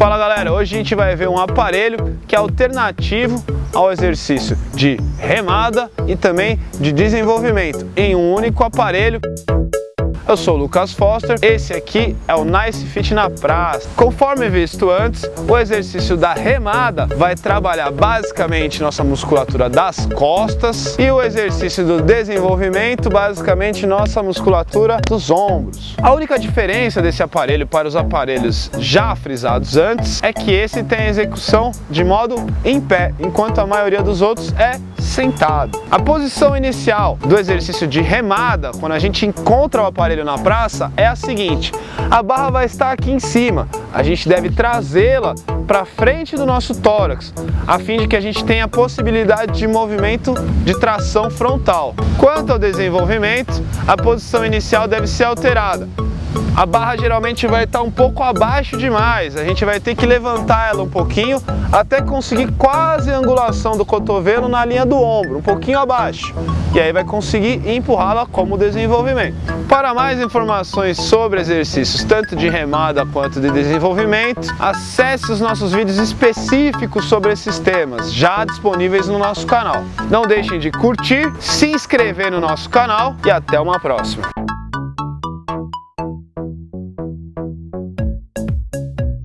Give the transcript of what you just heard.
Fala galera, hoje a gente vai ver um aparelho que é alternativo ao exercício de remada e também de desenvolvimento em um único aparelho eu sou o Lucas Foster, esse aqui é o Nice Fit na Praça. Conforme visto antes, o exercício da remada vai trabalhar basicamente nossa musculatura das costas e o exercício do desenvolvimento basicamente nossa musculatura dos ombros. A única diferença desse aparelho para os aparelhos já frisados antes é que esse tem a execução de modo em pé, enquanto a maioria dos outros é sentado. A posição inicial do exercício de remada, quando a gente encontra o aparelho na praça, é a seguinte, a barra vai estar aqui em cima, a gente deve trazê-la para frente do nosso tórax, a fim de que a gente tenha a possibilidade de movimento de tração frontal. Quanto ao desenvolvimento, a posição inicial deve ser alterada a barra geralmente vai estar um pouco abaixo demais, a gente vai ter que levantar ela um pouquinho até conseguir quase a angulação do cotovelo na linha do ombro, um pouquinho abaixo. E aí vai conseguir empurrá-la como desenvolvimento. Para mais informações sobre exercícios, tanto de remada quanto de desenvolvimento, acesse os nossos vídeos específicos sobre esses temas, já disponíveis no nosso canal. Não deixem de curtir, se inscrever no nosso canal e até uma próxima.